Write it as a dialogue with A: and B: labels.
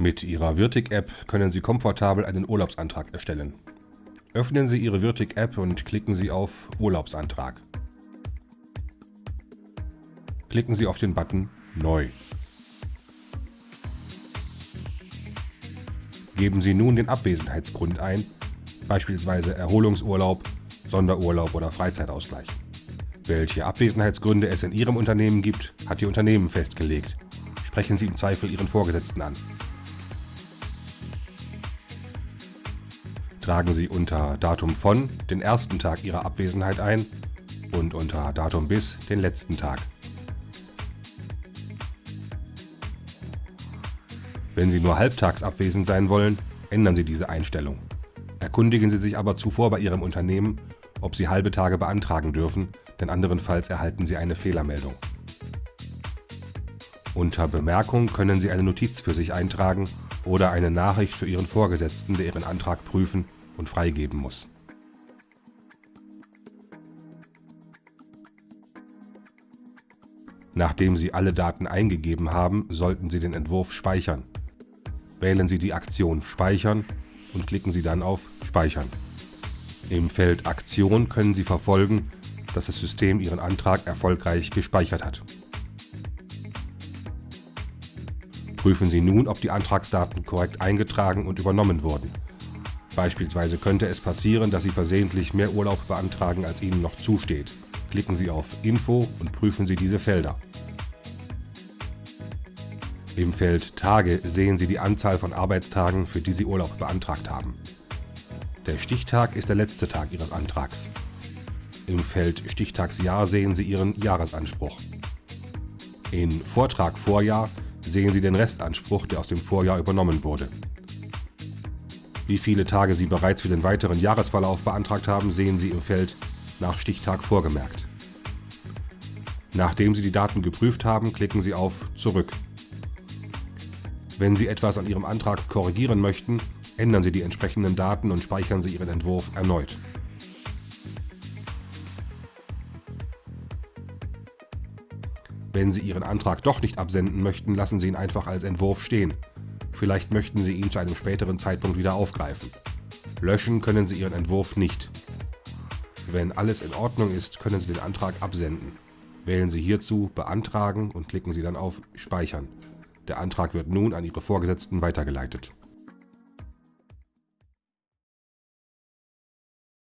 A: Mit Ihrer Wirtig-App können Sie komfortabel einen Urlaubsantrag erstellen. Öffnen Sie Ihre Wirtig-App und klicken Sie auf Urlaubsantrag. Klicken Sie auf den Button Neu. Geben Sie nun den Abwesenheitsgrund ein, beispielsweise Erholungsurlaub, Sonderurlaub oder Freizeitausgleich. Welche Abwesenheitsgründe es in Ihrem Unternehmen gibt, hat Ihr Unternehmen festgelegt. Sprechen Sie im Zweifel Ihren Vorgesetzten an. Tragen Sie unter Datum von den ersten Tag Ihrer Abwesenheit ein und unter Datum bis den letzten Tag. Wenn Sie nur halbtags abwesend sein wollen, ändern Sie diese Einstellung. Erkundigen Sie sich aber zuvor bei Ihrem Unternehmen, ob Sie halbe Tage beantragen dürfen, denn anderenfalls erhalten Sie eine Fehlermeldung. Unter Bemerkung können Sie eine Notiz für sich eintragen oder eine Nachricht für Ihren Vorgesetzten, der Ihren Antrag prüfen und freigeben muss. Nachdem Sie alle Daten eingegeben haben, sollten Sie den Entwurf speichern. Wählen Sie die Aktion Speichern und klicken Sie dann auf Speichern. Im Feld Aktion können Sie verfolgen, dass das System Ihren Antrag erfolgreich gespeichert hat. Prüfen Sie nun, ob die Antragsdaten korrekt eingetragen und übernommen wurden. Beispielsweise könnte es passieren, dass Sie versehentlich mehr Urlaub beantragen, als Ihnen noch zusteht. Klicken Sie auf Info und prüfen Sie diese Felder. Im Feld Tage sehen Sie die Anzahl von Arbeitstagen, für die Sie Urlaub beantragt haben. Der Stichtag ist der letzte Tag Ihres Antrags. Im Feld Stichtagsjahr sehen Sie Ihren Jahresanspruch. In Vortrag Vorjahr sehen Sie den Restanspruch, der aus dem Vorjahr übernommen wurde. Wie viele Tage Sie bereits für den weiteren Jahresverlauf beantragt haben, sehen Sie im Feld nach Stichtag vorgemerkt. Nachdem Sie die Daten geprüft haben, klicken Sie auf Zurück. Wenn Sie etwas an Ihrem Antrag korrigieren möchten, ändern Sie die entsprechenden Daten und speichern Sie Ihren Entwurf erneut. Wenn Sie Ihren Antrag doch nicht absenden möchten, lassen Sie ihn einfach als Entwurf stehen. Vielleicht möchten Sie ihn zu einem späteren Zeitpunkt wieder aufgreifen. Löschen können Sie Ihren Entwurf nicht. Wenn alles in Ordnung ist, können Sie den Antrag absenden. Wählen Sie hierzu Beantragen und klicken Sie dann auf Speichern. Der Antrag wird nun an Ihre Vorgesetzten weitergeleitet.